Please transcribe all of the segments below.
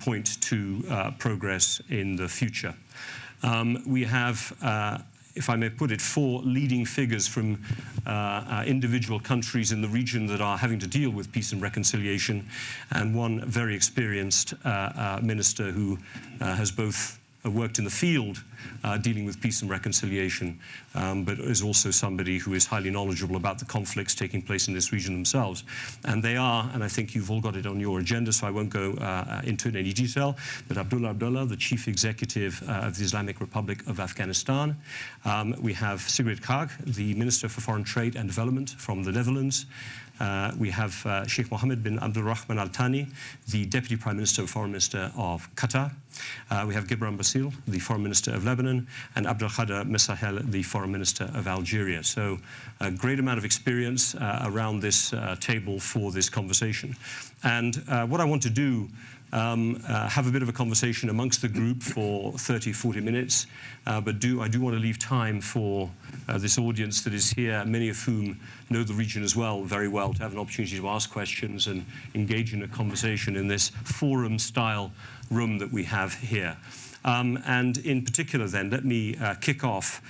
point to uh, progress in the future. Um, we have uh, if I may put it, four leading figures from uh, uh, individual countries in the region that are having to deal with peace and reconciliation, and one very experienced uh, uh minister who uh, has both worked in the field uh, dealing with peace and reconciliation, um, but is also somebody who is highly knowledgeable about the conflicts taking place in this region themselves. And they are, and I think you've all got it on your agenda, so I won't go uh, into it in any detail, but Abdullah Abdullah, the Chief Executive uh, of the Islamic Republic of Afghanistan. Um, we have Sigrid Kaag, the Minister for Foreign Trade and Development from the Netherlands. Uh, we have uh, Sheikh Mohammed bin Abdul Rahman Al Thani, the Deputy Prime Minister, and Foreign Minister of Qatar. Uh, we have Gebran Bassil, the Foreign Minister of Lebanon, and Abdelkader Messahel, the Foreign Minister of Algeria. So a great amount of experience uh, around this uh, table for this conversation. And uh, what I want to do um, uh, have a bit of a conversation amongst the group for 30, 40 minutes. Uh, but do, I do want to leave time for uh, this audience that is here, many of whom know the region as well, very well, to have an opportunity to ask questions and engage in a conversation in this forum-style room that we have here. Um, and in particular then, let me uh, kick off,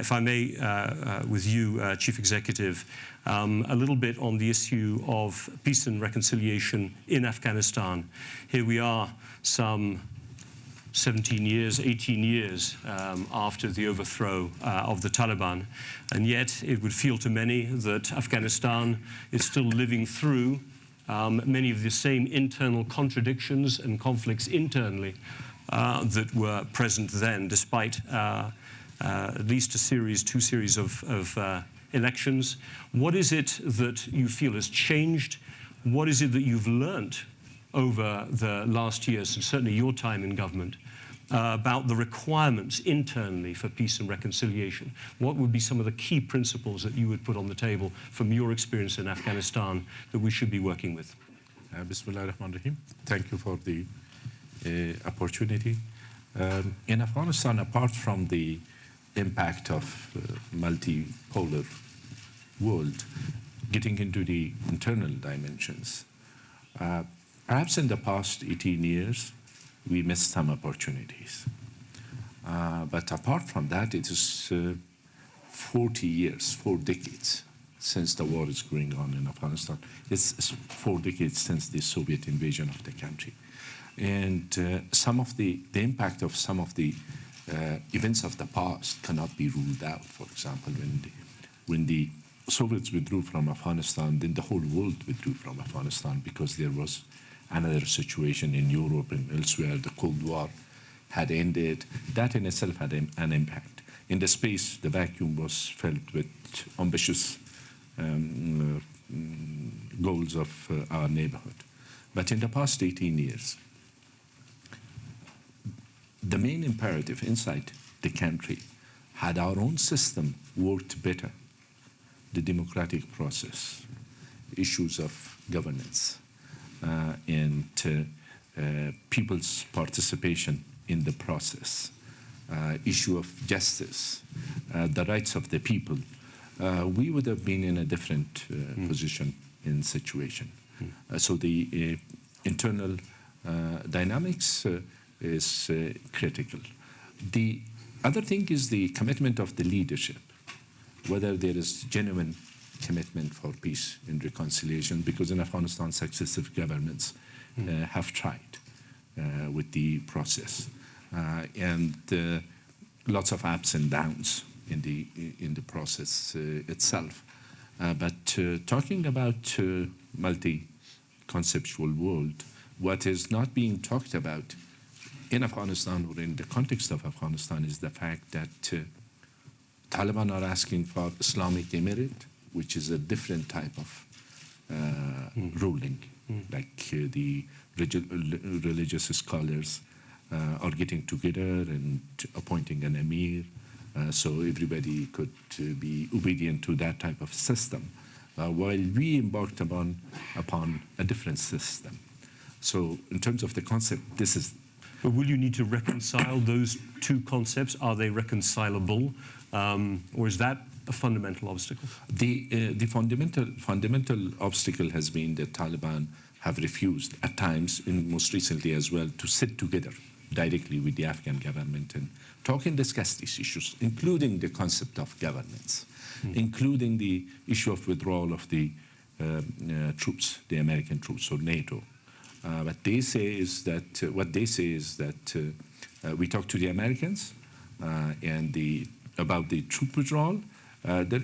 if I may, uh, uh with you, uh, Chief Executive, um, a little bit on the issue of peace and reconciliation in Afghanistan. Here we are some 17 years, 18 years um, after the overthrow uh, of the Taliban. And yet it would feel to many that Afghanistan is still living through um, many of the same internal contradictions and conflicts internally uh, that were present then, despite uh, uh, at least a series, two series of, of uh, elections. What is it that you feel has changed? What is it that you've learnt over the last years, and certainly your time in government, uh, about the requirements internally for peace and reconciliation? What would be some of the key principles that you would put on the table from your experience in Afghanistan that we should be working with? Uh, Bismillah Thank you for the uh, opportunity. Um, in Afghanistan, apart from the impact of uh, multipolar world, getting into the internal dimensions, uh, perhaps in the past 18 years, we missed some opportunities. Uh, but apart from that, it is uh, 40 years, four decades since the war is going on in Afghanistan. It's four decades since the Soviet invasion of the country. And uh, some of the, the impact of some of the uh, events of the past cannot be ruled out. For example, when the, when the Soviets withdrew from Afghanistan, then the whole world withdrew from Afghanistan because there was another situation in Europe and elsewhere. The Cold War had ended. That in itself had an impact. In the space, the vacuum was filled with ambitious um, uh, goals of uh, our neighborhood. But in the past 18 years, the main imperative inside the country had our own system worked better, the democratic process, issues of governance, uh, and uh, uh, people's participation in the process, uh, issue of justice, uh, the rights of the people, uh, we would have been in a different mm. position in situation. Mm. so the internal dynamics is uh, critical. The other thing is the commitment of the leadership, whether there is genuine commitment for peace and reconciliation, because in Afghanistan, successive governments uh, have tried uh, with the process. Uh, and uh, lots of ups and downs in the, in the process uh, itself. but talking about multi-conceptual world, what is not being talked about in Afghanistan or in the context of Afghanistan is the fact that uh, Taliban are asking for Islamic Emirate, which is a different type of uh, mm. ruling, mm. like uh, the religious scholars uh, are getting together and appointing an emir, uh, so everybody could uh, be obedient to that type of system, while we embarked upon, upon a different system. So in terms of the concept, this is will you need to reconcile those two concepts? Are they reconcilable? Um, or is that a fundamental obstacle? The, uh, the fundamental, fundamental obstacle has been that Taliban have refused at times, and most recently as well, to sit together directly with the Afghan government and talk and discuss these issues, including the concept of governance, mm. including the issue of withdrawal of the uh, uh, troops, the American troops or NATO. Uh, what they say is that uh, what they say is that uh, uh, we talk to the Americans and the about the troop withdrawal, that,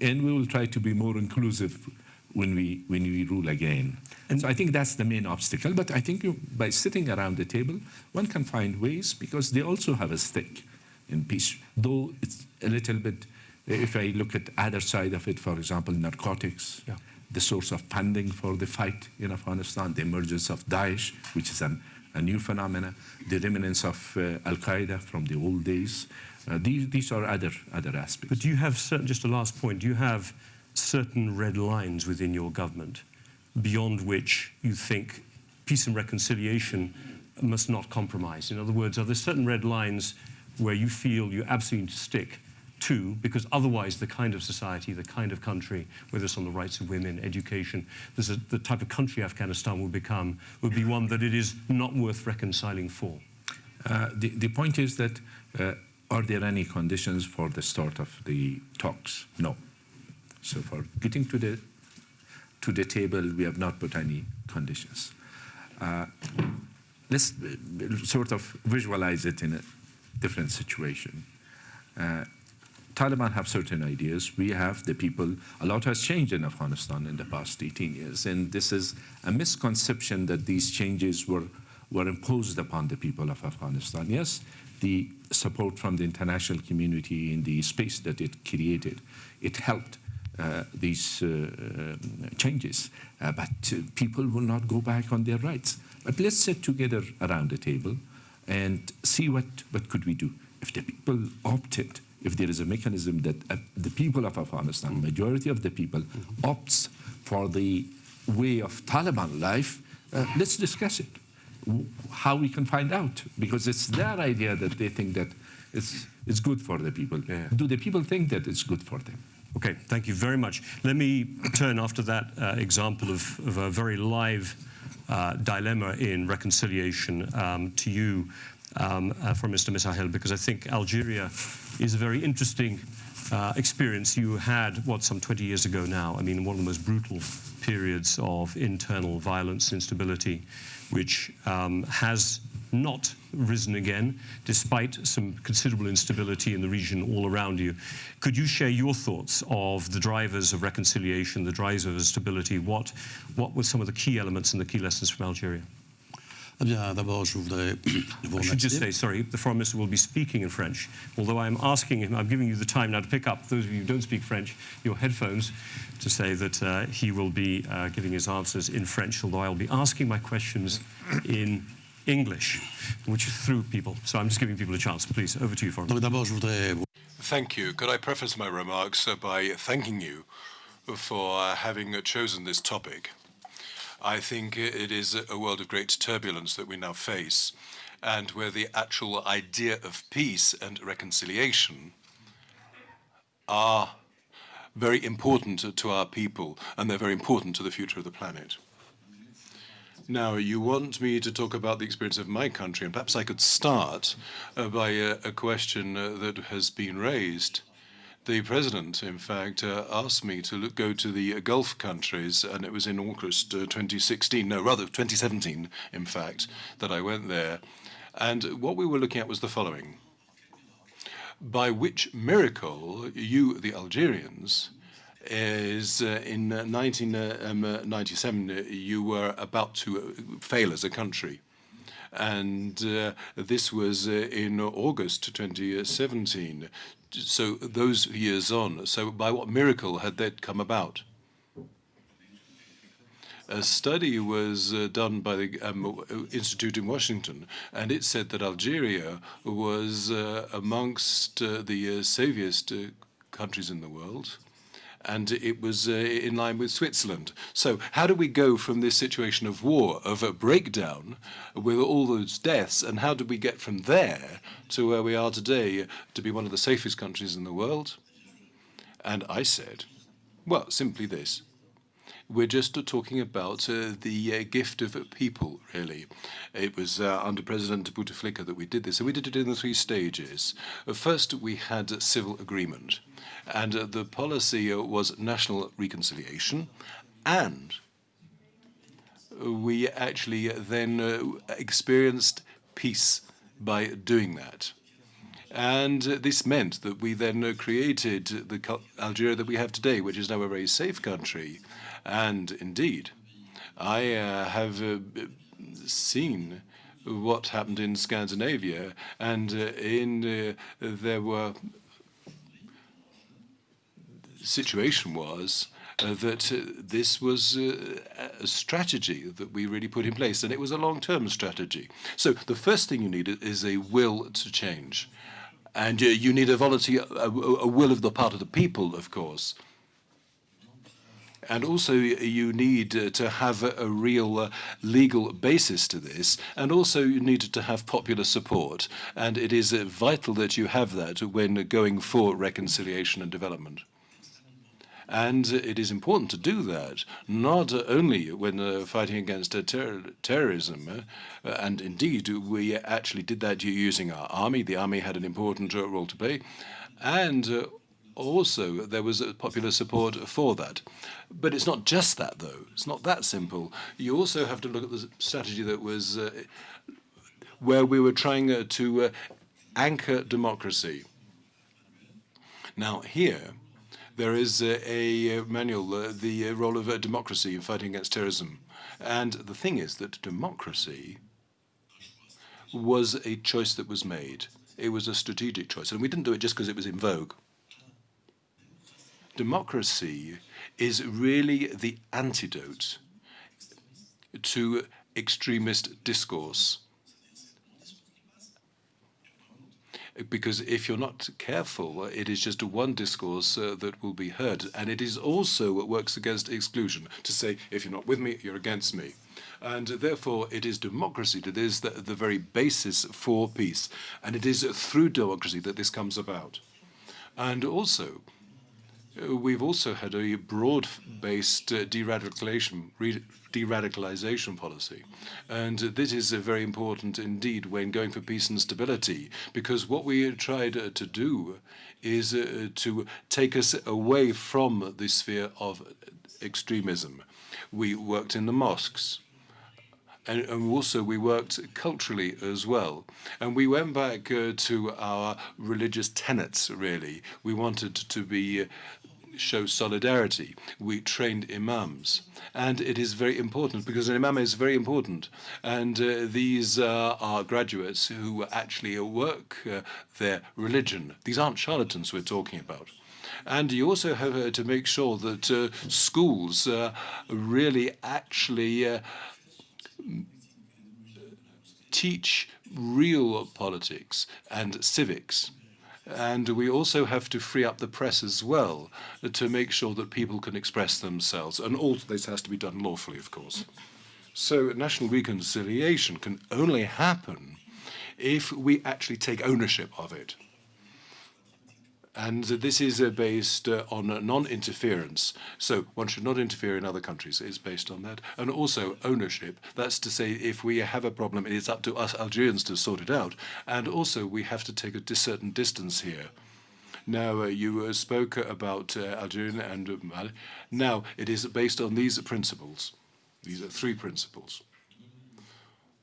and we will try to be more inclusive when we when we rule again. And so I think that's the main obstacle. But I think you, by sitting around the table, one can find ways because they also have a stake in peace. Though it's a little bit, if I look at other side of it, for example, narcotics, yeah. The source of funding for the fight in Afghanistan, the emergence of Daesh, which is an, a new phenomenon, the remnants of uh, Al Qaeda from the old days. Uh, these, these are other other aspects. But do you have certain, just a last point? Do you have certain red lines within your government beyond which you think peace and reconciliation must not compromise? In other words, are there certain red lines where you feel you absolutely stick to, because otherwise the kind of society, the kind of country, whether it's on the rights of women, education, the type of country Afghanistan will become, will be one that it is not worth reconciling for? Uh, the, the point is that uh, are there any conditions for the start of the talks? No. So for getting to the to the table, we have not put any conditions. Uh, let's uh, sort of visualize it in a different situation. Uh, Taliban have certain ideas. We have the people. A lot has changed in Afghanistan in the past 18 years, and this is a misconception that these changes were were imposed upon the people of Afghanistan. Yes, the support from the international community in the space that it created, it helped uh, these uh, uh, changes. but people will not go back on their rights. But let's sit together around the table and see what, what could we do. If the people opted, if there is a mechanism that uh, the people of Afghanistan, majority of the people, opts for the way of Taliban life, uh, let's discuss it. How we can find out, because it's their idea that they think that it's, it's good for the people. Yeah. Do the people think that it's good for them? Okay, thank you very much. Let me turn after that uh, example of, of, a very live uh, dilemma in reconciliation um, to you um, uh, from Mr. Messahel, because I think Algeria is a very interesting uh, experience you had, what, some 20 years ago now. I mean, one of the most brutal periods of internal violence, instability, which um, has not risen again, despite some considerable instability in the region all around you. Could you share your thoughts of the drivers of reconciliation, the drivers of stability? What, what were some of the key elements and the key lessons from Algeria? Eh bien, d'abord, je voudrais vous I should just say, sorry, the Foreign Minister will be speaking in French, although I'm asking him, I'm giving you the time now to pick up, those of you who don't speak French, your headphones, to say that uh, he will be uh, giving his answers in French, although I'll be asking my questions in English, which is through people. So I'm just giving people a chance. Please, over to you, Foreign Minister. Thank you. Could I preface my remarks uh, by thanking you for uh, having chosen this topic? I think it is a world of great turbulence that we now face, and where the actual idea of peace and reconciliation are very important to our people, and they're very important to the future of the planet. Now, you want me to talk about the experience of my country, and perhaps I could start uh, by a, a question uh, that has been raised. The president, in fact, uh, asked me to look, go to the Gulf countries, and it was in August uh, 2016, no, rather 2017, in fact, that I went there. And what we were looking at was the following. By which miracle you, the Algerians, is uh, in 1997 uh, um, uh, you were about to fail as a country. And uh, this was in August 2017. So those years on, so by what miracle had that come about? a study was uh, done by the um, Institute in Washington, and it said that Algeria was uh, amongst uh, the safest countries in the world and it was uh, in line with Switzerland. So how do we go from this situation of war, of a breakdown, with all those deaths, and how do we get from there to where we are today, to be one of the safest countries in the world? And I said, well, simply this. We're just talking about uh, the uh, gift of people, really. It was uh, under President Bouteflika that we did this, and we did it in the three stages. Uh, first, we had civil agreement, and uh, the policy uh, was national reconciliation, and we actually then experienced peace by doing that. And this meant that we then created the Algeria that we have today, which is now a very safe country. And indeed, I uh, have uh, seen what happened in Scandinavia, and uh, in uh, there were situation was uh, that uh, this was uh, a strategy that we really put in place, and it was a long-term strategy. So the first thing you need is a will to change. And uh, you need a volunteer, a, a will of the part of the people, of course. And also, you need uh, to have a, a real uh, legal basis to this. And also, you need to have popular support. And it is uh, vital that you have that when going for reconciliation and development. And it is important to do that, not only when uh, fighting against uh, ter terrorism, uh, and indeed we actually did that using our army. The army had an important role to play, and also there was popular support for that. But it's not just that, though. It's not that simple. You also have to look at the strategy that was uh, where we were trying to anchor democracy. Now, here, there is a, a manual, uh, the role of uh, democracy in fighting against terrorism. And the thing is that democracy was a choice that was made. It was a strategic choice. And we didn't do it just because it was in vogue. Democracy is really the antidote to extremist discourse because if you're not careful, it is just one discourse uh, that will be heard. And it is also what works against exclusion, to say, if you're not with me, you're against me. And therefore, it is democracy that is the, the very basis for peace. And it is through democracy that this comes about. And also, we've also had a broad-based uh, de-radicalization de-radicalization policy. And this is very important indeed when going for peace and stability, because what we tried uh, to do is uh, to take us away from the sphere of extremism. We worked in the mosques, and, and, also we worked culturally as well. And we went back uh, to our religious tenets, really. We wanted to be uh, show solidarity. We trained imams. And it is very important because an imam is very important. And uh, these uh, are graduates who actually work uh, their religion. These aren't charlatans we're talking about. And you also have uh, to make sure that uh, schools uh, really actually teach real politics and civics. And we also have to free up the press as well to make sure that people can express themselves. And all this has to be done lawfully, of course. So national reconciliation can only happen if we actually take ownership of it. And this is uh, based uh, on non-interference. So one should not interfere in other countries. It's based on that. And also ownership. That's to say, if we have a problem, it's up to us Algerians to sort it out. And also, we have to take a certain distance here. Now, uh, you uh, spoke about uh, Algeria and Mali. Now, it is based on these principles. These are three principles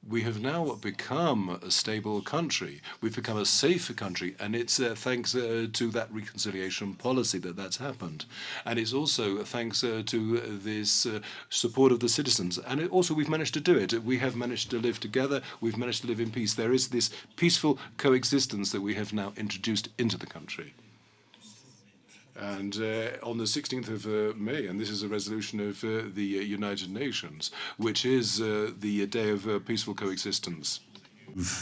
we have now become a stable country. We've become a safer country, and it's uh, thanks uh, to that reconciliation policy that that's happened. And it's also thanks uh, to this uh, support of the citizens. And it also, we've managed to do it. We have managed to live together. We've managed to live in peace. There is this peaceful coexistence that we have now introduced into the country. And uh, on the 16th of uh, May, and this is a resolution of uh, the uh, United Nations, which is uh, the day of uh, peaceful coexistence.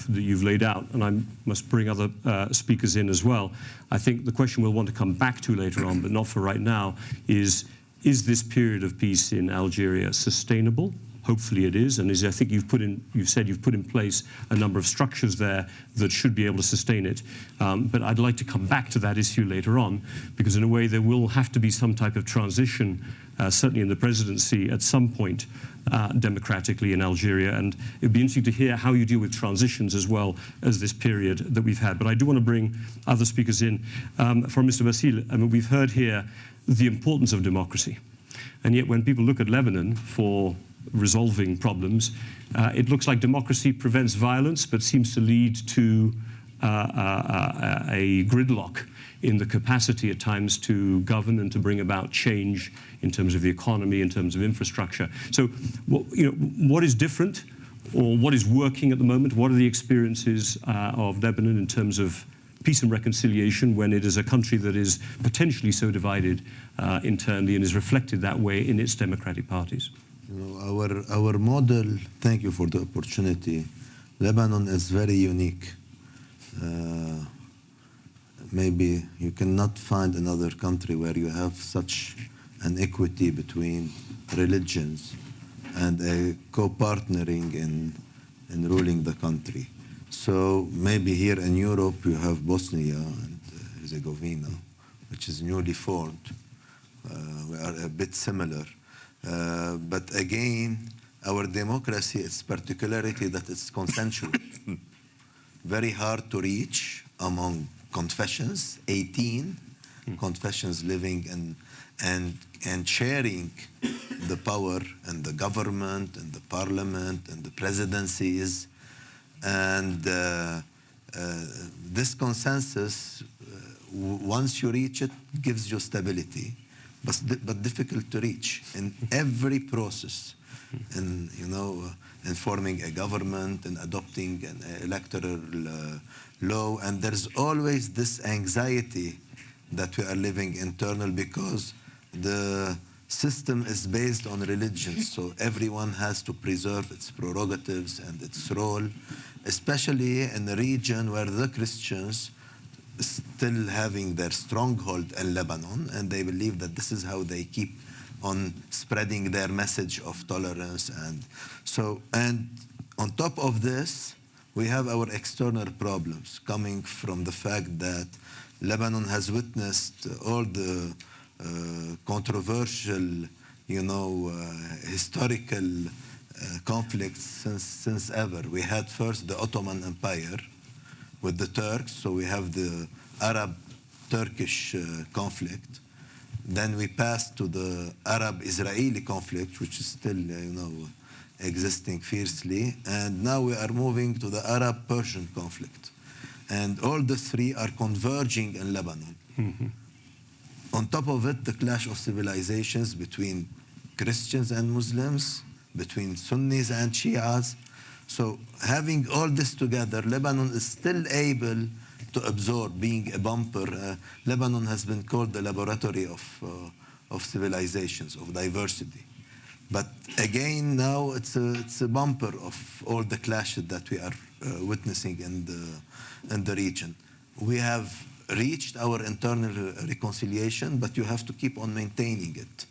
That you've laid out, and I must bring other speakers in as well. I think the question we'll want to come back to later on, but not for right now, is is this period of peace in Algeria sustainable? Hopefully it is, and as I think you've put in, you've said you've put in place a number of structures there that should be able to sustain it. Um, but I'd like to come back to that issue later on, because in a way there will have to be some type of transition, uh, certainly in the presidency at some point, uh, democratically in Algeria. And it'd be interesting to hear how you deal with transitions as well as this period that we've had. But I do want to bring other speakers in. Um, from Mr. Bassil, I mean, we've heard here the importance of democracy. And yet when people look at Lebanon for resolving problems, uh, it looks like democracy prevents violence but seems to lead to uh, uh, a gridlock in the capacity at times to govern and to bring about change in terms of the economy, in terms of infrastructure. So, what, you know, what is different or what is working at the moment? What are the experiences uh, of Lebanon in terms of peace and reconciliation when it is a country that is potentially so divided uh, internally and is reflected that way in its democratic parties? Our, our model, thank you for the opportunity. Lebanon is very unique. Uh, maybe you cannot find another country where you have such an equity between religions and a co-partnering in, in ruling the country. So maybe here in Europe you have Bosnia and Herzegovina, which is newly formed. Uh, we are a bit similar. Uh, but again, our democracy, its particularity that it's consensual. Very hard to reach among confessions, 18 mm. confessions living and, and, and sharing the power and the government and the parliament and the presidencies. And uh, uh, this consensus, uh, once you reach it, gives you stability but, but difficult to reach in every process. In you know in forming a government and adopting an electoral uh, law. And there's always this anxiety that we are living internal because the system is based on religion. So everyone has to preserve its prerogatives and its role especially in a region where the christians still having their stronghold in Lebanon, and they believe that this is how they keep on spreading their message of tolerance. And so, and on top of this, we have our external problems coming from the fact that Lebanon has witnessed all the uh, controversial, you know, uh, historical uh, conflicts since, since ever. We had first the Ottoman Empire, with the Turks. So we have the Arab-Turkish uh, conflict. Then we passed to the Arab-Israeli conflict, which is still, uh, you know, existing fiercely. And now we are moving to the Arab-Persian conflict. And all the three are converging in Lebanon. Mm -hmm. On top of it, the clash of civilizations between Christians and Muslims, between Sunnis and Shias, so having all this together, Lebanon is still able to absorb, being a bumper. Uh, Lebanon has been called the laboratory of, uh, of civilizations, of diversity. But again, now it's a, it's a bumper of all the clashes that we are uh, witnessing in the, in the region. We have reached our internal reconciliation, but you have to keep on maintaining it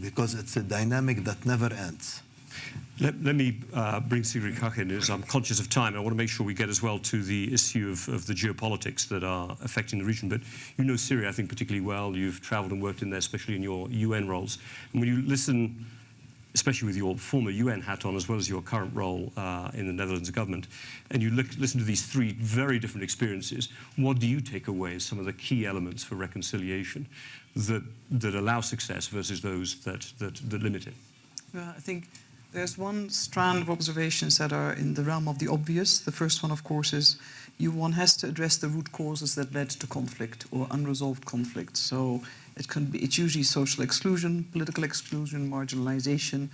because it's a dynamic that never ends. Let, let me uh, bring Sigrid Kaag in, as I'm conscious of time. I want to make sure we get as well to the issue of, of, the geopolitics that are affecting the region. But you know Syria, I think, particularly well. You've traveled and worked in there, especially in your UN roles. And when you listen, especially with your former UN hat on, as well as your current role uh, in the Netherlands government, and you look, listen to these three very different experiences, what do you take away as some of the key elements for reconciliation that, that allow success versus those that, that, that limit it? Well, I think there's one strand of observations that are in the realm of the obvious. The first one, of course, is you one has to address the root causes that led to conflict or unresolved conflict. So it can be it's usually social exclusion, political exclusion, marginalization.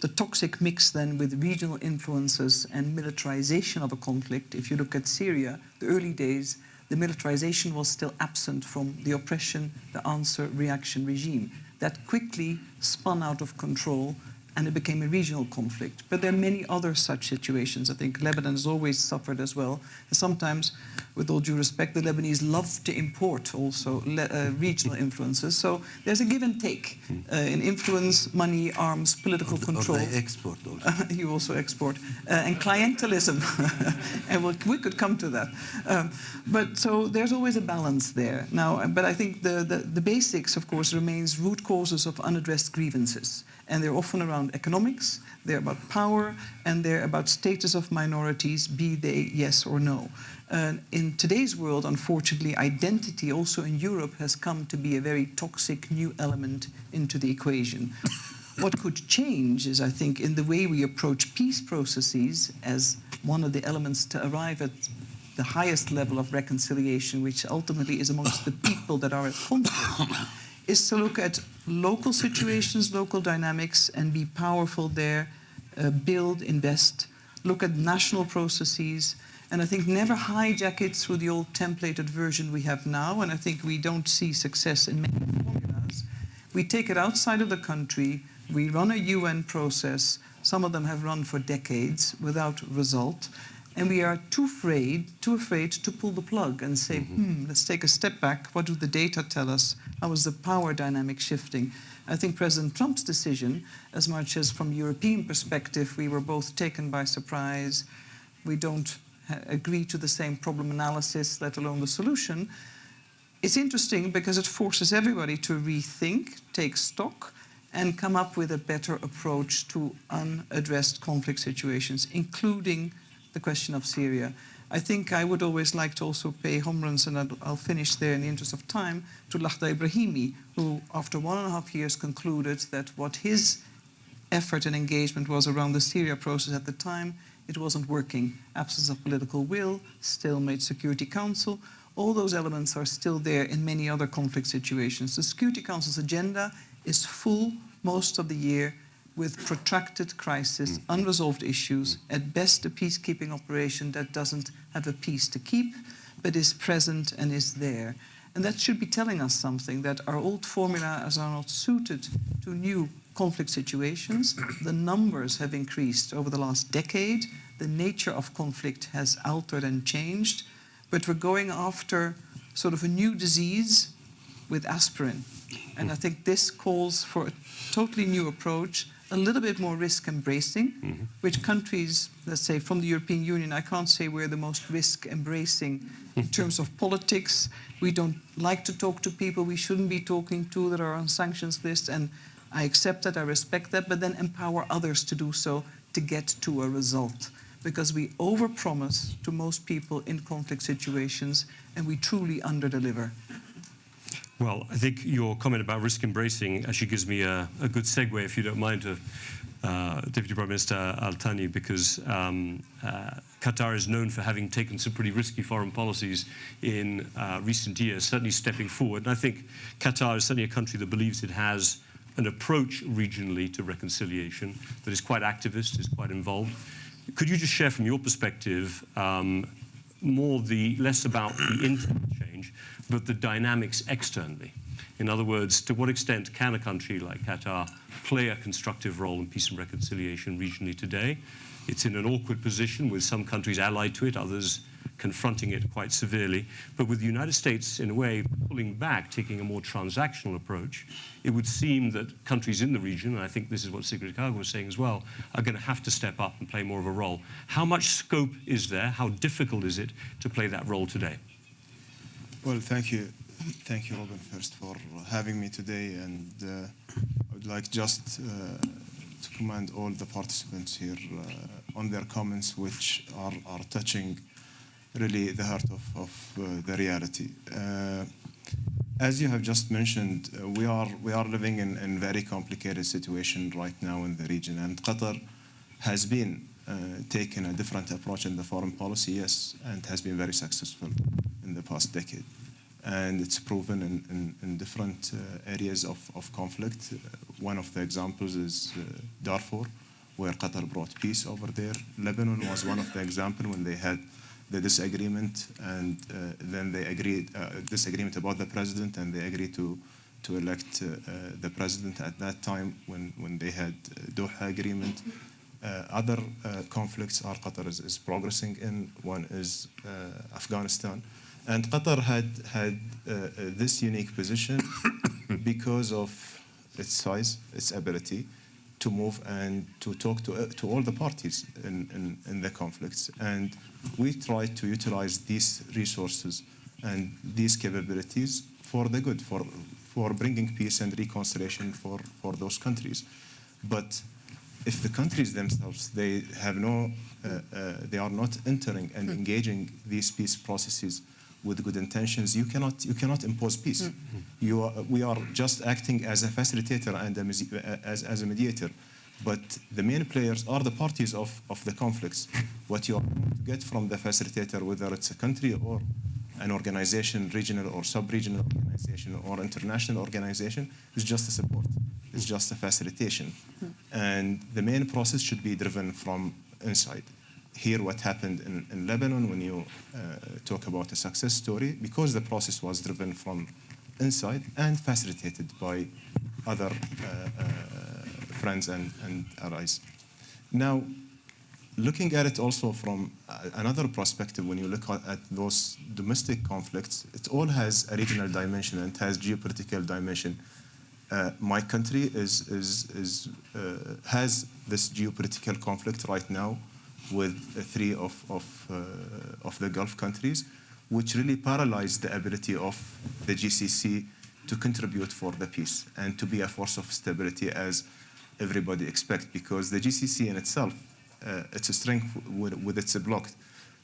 The toxic mix then with regional influences and militarization of a conflict. If you look at Syria, the early days, the militarization was still absent from the oppression, the answer reaction regime. That quickly spun out of control and it became a regional conflict. But there are many other such situations. I think Lebanon has always suffered as well. And sometimes, with all due respect, the Lebanese love to import also uh, regional influences. So there's a give and take uh, in influence, money, arms, political or, control. Or they export also. you also export. Uh, and clientelism. and we'll, we could come to that. Um, but so there's always a balance there. Now, but I think the, the, the basics, of course, remains root causes of unaddressed grievances and they're often around economics, they're about power, and they're about status of minorities, be they yes or no. Uh, in today's world, unfortunately, identity also in Europe has come to be a very toxic new element into the equation. what could change is, I think, in the way we approach peace processes as one of the elements to arrive at the highest level of reconciliation, which ultimately is amongst the people that are at conflict is to look at local situations, local dynamics, and be powerful there, uh, build, invest, look at national processes, and I think never hijack it through the old templated version we have now, and I think we don't see success in many formulas. We take it outside of the country, we run a UN process, some of them have run for decades without result, and we are too afraid, too afraid to pull the plug and say, mm -hmm. hmm, let's take a step back. What do the data tell us? How is the power dynamic shifting? I think President Trump's decision, as much as from European perspective, we were both taken by surprise, we don't agree to the same problem analysis, let alone the solution. It's interesting because it forces everybody to rethink, take stock, and come up with a better approach to unaddressed conflict situations, including the question of Syria. I think I would always like to also pay homage, and I'll, finish there in the interest of time, to Lakhdar Brahimi, who after one and a half years concluded that what his effort and engagement was around the Syria process at the time, it wasn't working. Absence of political will, stalemate Security Council, all those elements are still there in many other conflict situations. The Security Council's agenda is full most of the year with protracted crisis, mm. unresolved issues, mm. at best a peacekeeping operation that doesn't have a peace to keep, but is present and is there. And that should be telling us something, that our old formulas are not suited to new conflict situations. The numbers have increased over the last decade. The nature of conflict has altered and changed. But we're going after sort of a new disease with aspirin. And I think this calls for a totally new approach a little bit more risk embracing, mm -hmm. which countries, let's say from the European Union, I can't say we're the most risk embracing in terms of politics. We don't like to talk to people we shouldn't be talking to that are on sanctions lists, and I accept that, I respect that, but then empower others to do so to get to a result. Because we overpromise to most people in conflict situations and we truly underdeliver. Well, I think your comment about risk embracing actually gives me a, a good segue, if you don't mind, to uh, Deputy Prime Minister Al Thani, because um, uh, Qatar is known for having taken some pretty risky foreign policies in uh, recent years, certainly stepping forward. And I think Qatar is certainly a country that believes it has an approach regionally to reconciliation that is quite activist, is quite involved. Could you just share from your perspective um, more the less about the internal change, but the dynamics externally. In other words, to what extent can a country like Qatar play a constructive role in peace and reconciliation regionally today? It's in an awkward position with some countries allied to it, others confronting it quite severely. But with the United States, in a way, pulling back, taking a more transactional approach, it would seem that countries in the region, and I think this is what Sigrid Kaag was saying as well, are going to have to step up and play more of a role. How much scope is there? How difficult is it to play that role today? Well, thank you. Thank you, Robin, first for having me today. And uh, I would like just uh, to commend all the participants here uh, on their comments, which are, are touching really the heart of, of uh, the reality. Uh, as you have just mentioned, uh, we are we are living in a very complicated situation right now in the region, and Qatar has been taking a different approach in the foreign policy, yes, and has been very successful in the past decade. And it's proven in, in, in different uh, areas of, of conflict. Uh, one of the examples is Darfur, where Qatar brought peace over there. Lebanon was one of the examples when they had the disagreement, and uh, then they agreed uh, disagreement about the president, and they agreed to to elect uh, uh, the president at that time when, when they had uh, Doha agreement. Uh, other uh, conflicts are Qatar is, is progressing in. One is uh, Afghanistan. And Qatar had, had uh, uh, this unique position because of its size, its ability to move and to talk to, uh, to all the parties in, in, in the conflicts. And we try to utilize these resources and these capabilities for the good, for, for bringing peace and reconciliation for, for those countries. But if the countries themselves, they have no, uh, uh, they are not entering and engaging these peace processes with good intentions, you cannot, you cannot impose peace. Hmm. You are, we are just acting as a facilitator and a, as, as a mediator. But the main players are the parties of, of the conflicts. What you are going to get from the facilitator, whether it's a country or an organization, regional or sub-regional organization or international organization, is just a support. It's just a facilitation. Hmm. And the main process should be driven from inside. Here, what happened in, in Lebanon when you uh, talk about a success story, because the process was driven from inside and facilitated by other uh, uh, friends and, and allies. Now, looking at it also from uh, another perspective, when you look at, those domestic conflicts, it all has a regional dimension and has geopolitical dimension. Uh, my country is, is, is, uh, has this geopolitical conflict right now with three of, of, uh, of the Gulf countries, which really paralyzed the ability of the GCC to contribute for the peace and to be a force of stability as everybody expects, because the GCC in itself, uh, its a strength with, with its blocked.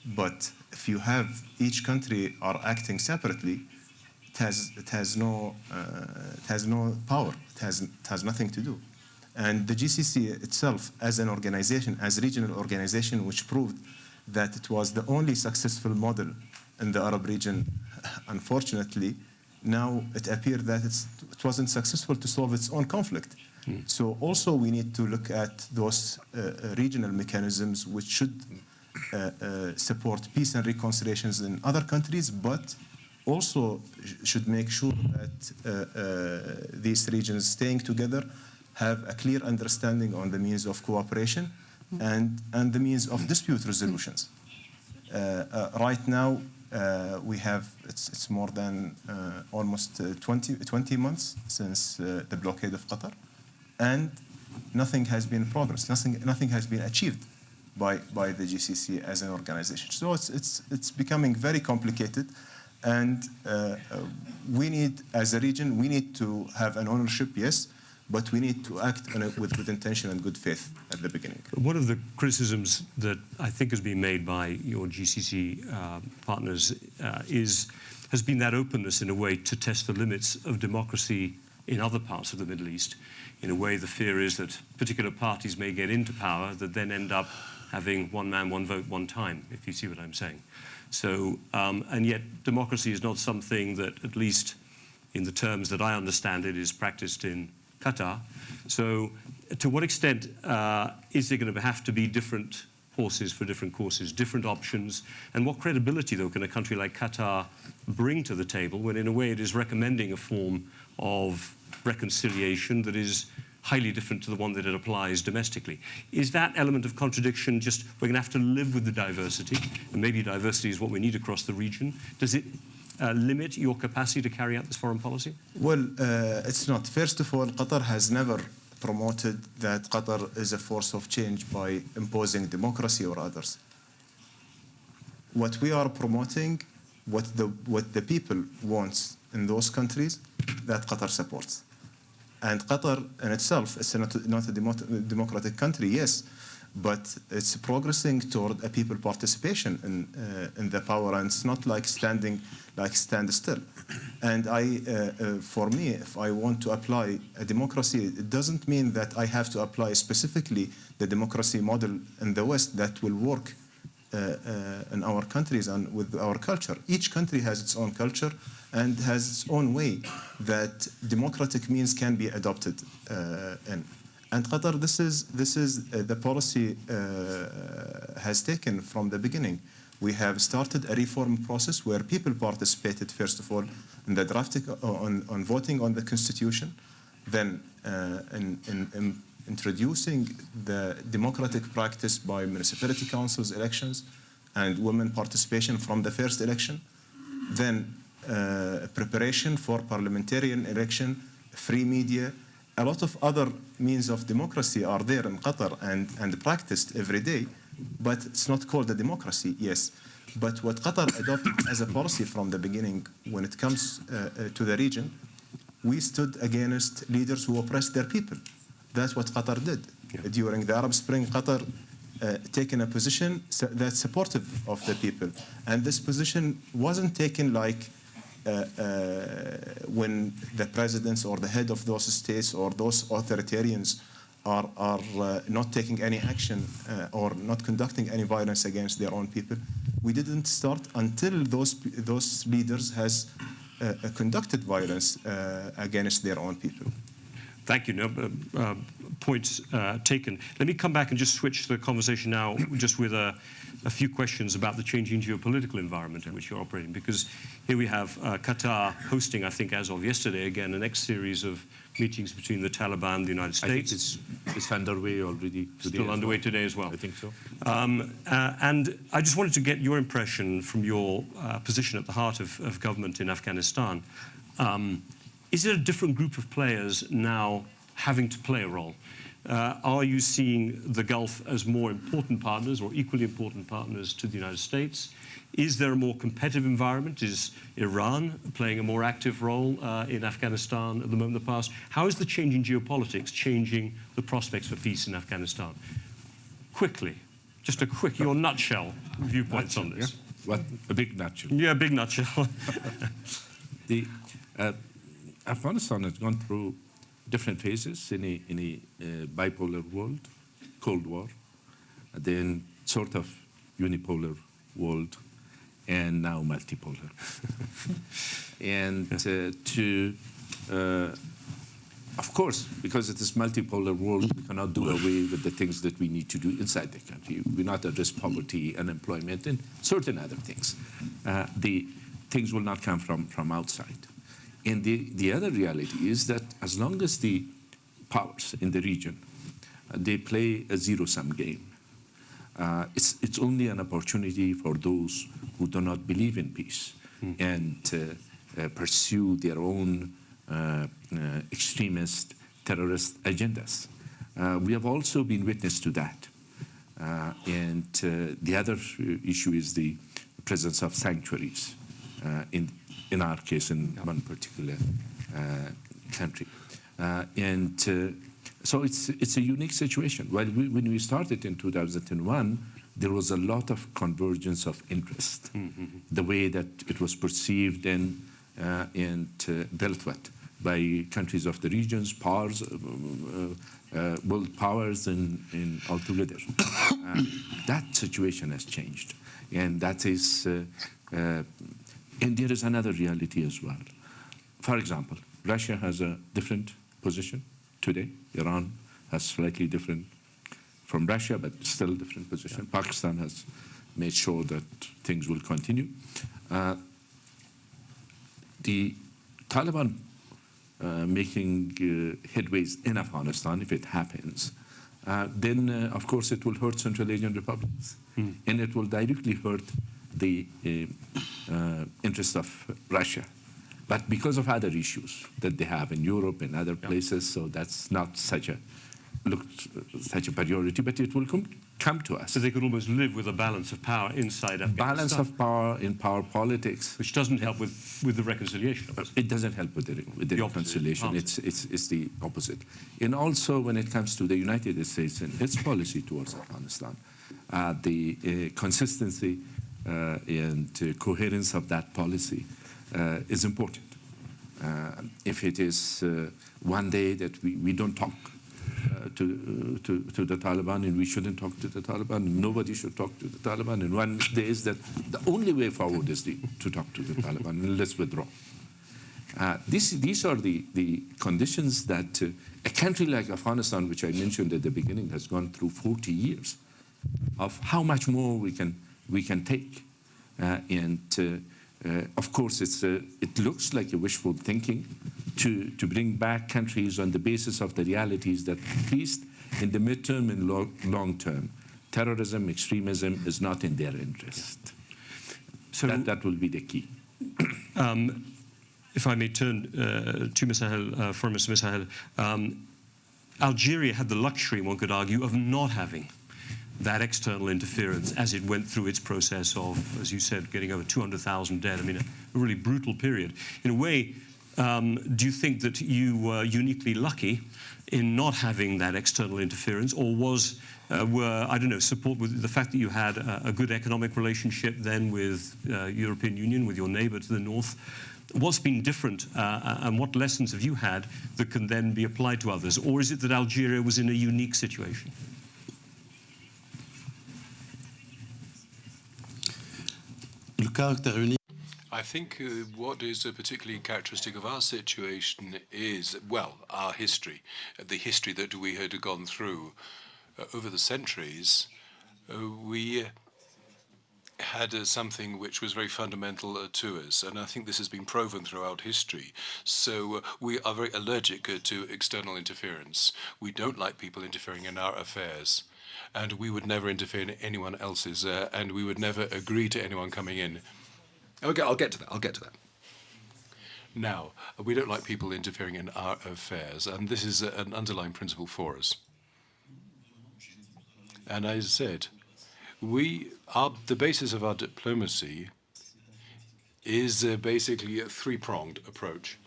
But if you have each country are acting separately, it has, it has, no, uh, it has no power, it has, it has nothing to do. And the GCC itself, as an organization, as a regional organization, which proved that it was the only successful model in the Arab region, unfortunately, now it appeared that it's, it wasn't successful to solve its own conflict. So also we need to look at those uh, uh, regional mechanisms which should uh, uh, support peace and reconciliations in other countries, but also sh- should make sure that uh, uh, these regions staying together have a clear understanding on the means of cooperation and, and the means of dispute resolutions. Uh, uh, right now, uh, we have, it's, it's more than uh, almost uh, 20, 20 months since uh, the blockade of Qatar, and nothing has been progress, nothing, nothing has been achieved by, by the GCC as an organization. So it's, it's, it's becoming very complicated, and we need, as a region, we need to have an ownership, yes, but we need to act it with good intention and good faith at the beginning. One of the criticisms that I think has been made by your GCC uh, partners uh, is has been that openness in a way to test the limits of democracy in other parts of the Middle East. In a way, the fear is that particular parties may get into power that then end up having one man, one vote, one time, if you see what I'm saying. So, um, and yet democracy is not something that, at least in the terms that I understand it, is practiced in Qatar. So, to what extent uh, is there going to have to be different horses for different courses, different options? And what credibility, though, can a country like Qatar bring to the table when, in a way, it is recommending a form of reconciliation that is highly different to the one that it applies domestically? Is that element of contradiction just we're going to have to live with the diversity, and maybe diversity is what we need across the region? Does it uh, limit your capacity to carry out this foreign policy? Well, uh, it's not. First of all, Qatar has never promoted that Qatar is a force of change by imposing democracy or others. What we are promoting, what the, what the people wants in those countries, that Qatar supports. And Qatar in itself is not, not a democratic country, yes, but it's progressing toward a people participation in, uh, in the power, and it's not like standing, like stand still. And I, uh, uh, for me, if I want to apply a democracy, it doesn't mean that I have to apply specifically the democracy model in the West that will work uh, uh, in our countries and with our culture. Each country has its own culture and has its own way that democratic means can be adopted uh, in. And Qatar, this is, this is uh, the policy uh, has taken from the beginning. We have started a reform process where people participated, first of all, in the drafting, uh, on, on voting on the constitution, then uh, in, in, in introducing the democratic practice by municipality councils elections and women participation from the first election, then uh, preparation for parliamentarian election, free media, a lot of other means of democracy are there in Qatar and, and practiced every day, but it's not called a democracy, yes. But what Qatar adopted as a policy from the beginning when it comes uh, uh, to the region, we stood against leaders who oppressed their people. That's what Qatar did. During the Arab Spring, Qatar uh, taken a position that's supportive of the people. And this position wasn't taken like when the presidents or the head of those states or those authoritarians are, are uh, not taking any action uh, or not conducting any violence against their own people. We didn't start until those, those leaders has uh, uh, conducted violence uh, against their own people. Thank you. No, uh, uh, points uh, taken. Let me come back and just switch the conversation now, just with a, a few questions about the changing geopolitical environment in which you're operating. Because here we have uh, Qatar hosting, I think, as of yesterday, again, the next series of meetings between the Taliban and the United I think States. it's, it's underway already today. Still underway well. today as well. I think so. Um, uh, and I just wanted to get your impression from your uh, position at the heart of, of government in Afghanistan. Um, is it a different group of players now having to play a role? Uh, are you seeing the Gulf as more important partners or equally important partners to the United States? Is there a more competitive environment? Is Iran playing a more active role uh, in Afghanistan at the moment in the past? How is the changing geopolitics changing the prospects for peace in Afghanistan? Quickly, just a quick, your nutshell viewpoints on this. What a big nutshell. Yeah, a big nutshell. The uh, Afghanistan has gone through different phases in a in a uh, bipolar world, Cold War, then sort of unipolar world, and now multipolar. and uh, to uh, of course, because it is multipolar world, we cannot do away with the things that we need to do inside the country. We not address poverty, unemployment, and certain other things. Uh, the things will not come from, from outside. And the, the other reality is that as long as the powers in the region, uh, they play a zero-sum game, uh, it's, it's only an opportunity for those who do not believe in peace and uh, uh, pursue their own uh, uh, extremist terrorist agendas. Uh, we have also been witness to that. Uh, and uh, the other issue is the presence of sanctuaries, uh, in, in our case, in one particular uh, country. Uh, and uh, so it's, it's a unique situation. While we, when we started in 2001, there was a lot of convergence of interest, the way that it was perceived and, uh, and uh, dealt with by countries of the regions, powers, uh, world powers, and, and altogether. Uh, that situation has changed, and that is, uh, uh, and there is another reality as well. For example, Russia has a different position today. Iran has slightly different from Russia, but still a different position. Pakistan has made sure that things will continue. Uh, the Taliban uh, making uh, headways in Afghanistan, if it happens, uh, then uh, of course it will hurt Central Asian republics, and it will directly hurt the uh, uh, interests of Russia. But because of other issues that they have in Europe and other places, so that's not such a looked such a priority, but it will come, come to us. so they could almost live with a balance of power inside Afghanistan. Balance of power in power politics. which doesn't help with, with the reconciliation. It doesn't help with the, with the, The reconciliation. opposite. It's, it's, it's the opposite. And also when it comes to the United States and its policy towards Afghanistan, uh, the uh, consistency and uh, coherence of that policy uh, is important. Uh, if it is one day that we, we don't talk uh, to, to, to the Taliban and we shouldn't talk to the Taliban, nobody should talk to the Taliban, and one day is that the only way forward is the, to talk to the Taliban, and let's withdraw. Uh, this, these are the, the conditions that uh, a country like Afghanistan, which I mentioned at the beginning, has gone through 40 years of how much more we can we can take. Uh, and uh, uh, of course, it's, uh, it looks like a wishful thinking to, to bring back countries on the basis of the realities that at least in the midterm and long, long term, terrorism, extremism is not in their interest. So that, that will be the key. um, if I may turn uh, to Messahel, uh, for Messahel, um, Algeria had the luxury, one could argue, of not having that external interference as it went through its process of, as you said, getting over 200,000 dead. I mean, a, a, really brutal period. In a way, um, do you think that you were uniquely lucky in not having that external interference, or was uh, were I don't know support with the fact that you had a, a good economic relationship then with uh, European Union, with your neighbour to the north? What's been different, uh, and what lessons have you had that can then be applied to others, or is it that Algeria was in a unique situation? Le caractère unique. I think uh, what is uh, particularly characteristic of our situation is, well, our history, the history that we had gone through uh, over the centuries. Uh, we had uh, something which was very fundamental uh, to us, and I think this has been proven throughout history. So uh, we are very allergic uh, to external interference. We don't like people interfering in our affairs, and we would never interfere in anyone else's, uh, and we would never agree to anyone coming in. Okay, I'll get to that. I'll get to that. Now, we don't like people interfering in our affairs, and this is an underlying principle for us. And as I said, we are the basis of our diplomacy is uh, basically a three-pronged approach.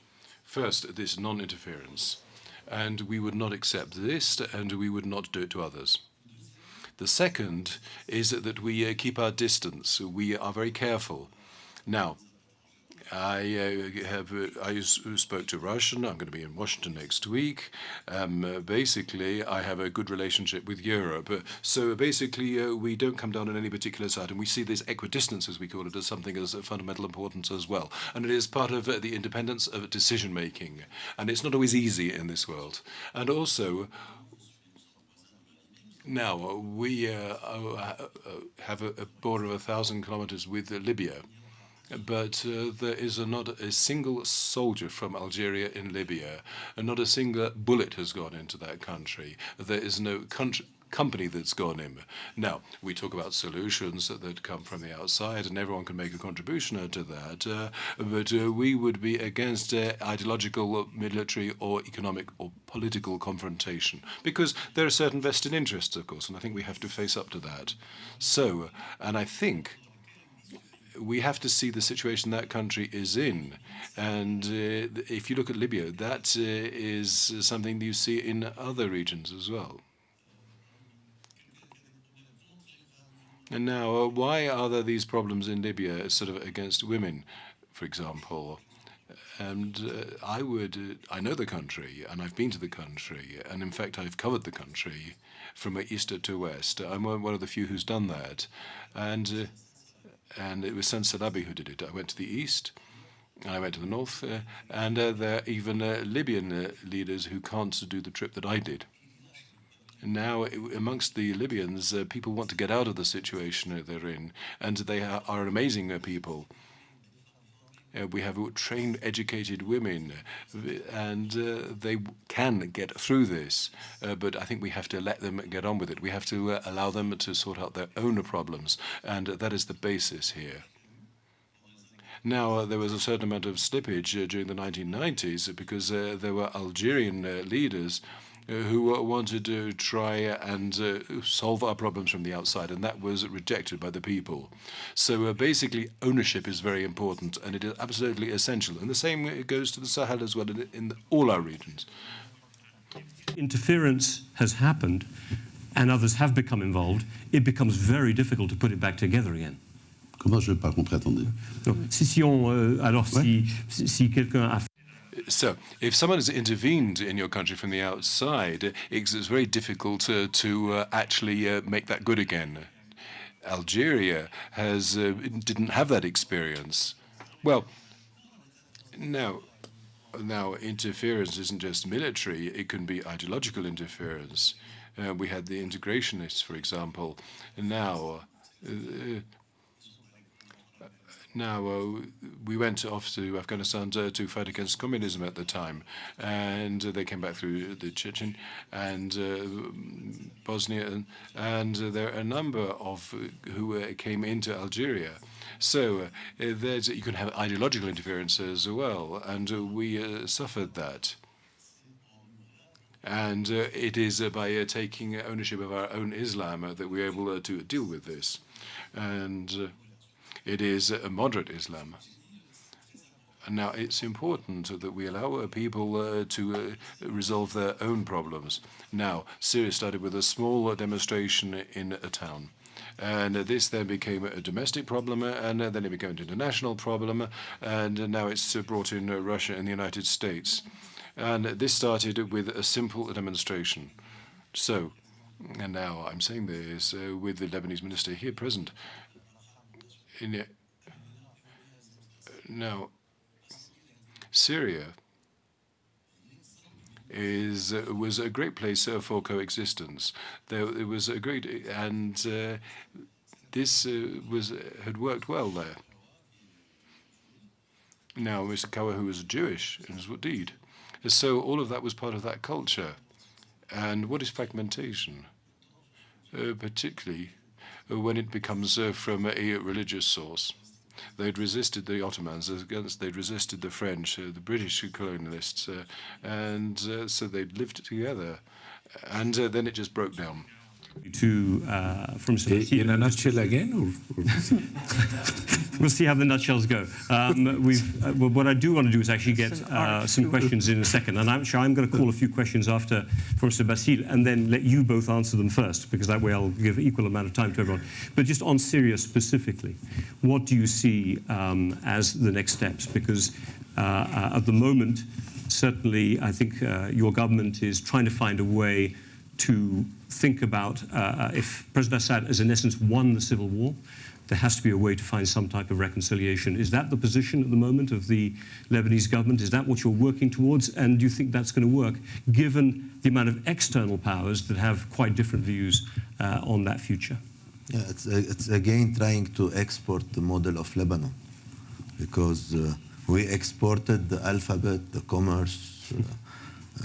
First, this non-interference, and we would not accept this, and we would not do it to others. The second is that we uh, keep our distance. We are very careful. Now, I uh, have uh, I spoke to Russian. I'm going to be in Washington next week. Um, uh, basically, I have a good relationship with Europe. So basically, uh, we don't come down on any particular side, and we see this equidistance, as we call it, as something as fundamental importance as well. And it is part of uh, the independence of decision making, and it's not always easy in this world. And also. Now, uh, we uh, uh, have a, border of a thousand kilometers with Libya but uh, there is a, not a single soldier from Algeria in Libya, and not a single bullet has gone into that country. There is no country company that's gone in. Now, we talk about solutions that, that, come from the outside, and everyone can make a contribution to that, uh, but uh, we would be against uh, ideological, military, or economic or political confrontation, because there are certain vested interests, of course, and I think we have to face up to that. So, and I think we have to see the situation that country is in. And uh, if you look at Libya, that uh, is something you see in other regions as well. And now, uh, why are there these problems in Libya, sort of against women, for example? And uh, I would, uh, I know the country, and I've been to the country, and in fact, I've covered the country from east to west. I'm one of the few who's done that. And uh, and it was Sen Salabi who did it. I went to the east, And I went to the north, uh, and uh, there are even uh, Libyan uh, leaders who can't do the trip that I did. Now, amongst the Libyans, uh, people want to get out of the situation they're in, and they are, amazing uh, people. Uh, we have trained, educated women, and uh, they can get through this. Uh, but I think we have to let them get on with it. We have to uh, allow them to sort out their own problems, and that is the basis here. Now, uh, there was a certain amount of slippage uh, during the 1990s because there were Algerian leaders who wanted to try and uh, solve our problems from the outside, and that was rejected by the people. So uh, basically, ownership is very important, and it is absolutely essential. And the same goes to the Sahel as well in, in all our regions. Interference has happened, and others have become involved. It becomes very difficult to put it back together again. Comment je n'ai pas compris, attendez. si, si on, euh, alors ouais. si, si quelqu'un a so, if someone has intervened in your country from the outside, it's, very difficult uh, to uh, actually uh, make that good again. Algeria has uh, didn't have that experience. Well, now, now interference isn't just military; it can be ideological interference. Uh, we had the integrationists, for example. Now, uh, Now, uh, we went off to Afghanistan to, to, fight against communism at the time, and uh, they came back through the Chechen and uh, Bosnia, and, there are a number of who came into Algeria. So there's, you can have ideological interference as well, and we suffered that. And uh, it is uh, by uh, taking ownership of our own Islam that we're able to deal with this. And it is a moderate Islam. And now it's important that we allow uh, people uh, to uh, resolve their own problems. Now, Syria started with a small demonstration in a town. And this then became a domestic problem, and then it became an international problem, and now it's brought in Russia and the United States. And this started with a simple demonstration. So, and now I'm saying this uh, with the Lebanese minister here present. Now, Syria is was a great place uh, for coexistence. There it was a great and uh, this uh, was had worked well there. Now, Mr. Kawa, who was Jewish in his deed, so all of that was part of that culture. And what is fragmentation? Uh, particularly when it becomes uh, from a religious source. They'd resisted the Ottomans against, they'd resisted the French, uh, the British colonialists, uh, and so they'd lived together. And then it just broke down to uh, from Sebastian. In a nutshell again? Or, or we'll see how the nutshells go. Um, we've, uh, well, what I do want to do is actually get uh, some questions in a second. And I'm sure I'm going to call a few questions after from Bassil and then let you both answer them first, because that way I'll give equal amount of time to everyone. But just on Syria specifically, what do you see um, as the next steps? Because uh, uh at the moment, certainly, I think uh, your government is trying to find a way to think about uh, uh, if President Assad has in essence won the civil war, there has to be a way to find some type of reconciliation. Is that the position at the moment of the Lebanese government? Is that what you're working towards? And do you think that's going to work, given the amount of external powers that have quite different views uh, on that future? Yeah, it's, uh, it's again trying to export the model of Lebanon, because uh, we exported the alphabet, the commerce,